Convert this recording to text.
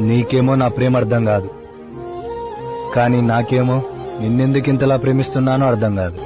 నీకేమో నా ప్రేమ అర్థం కాదు. కానీ నాకేమో నిన్నెందుకు ఇంతలా ప్రేమిస్తున్నానో అర్థం కాదు.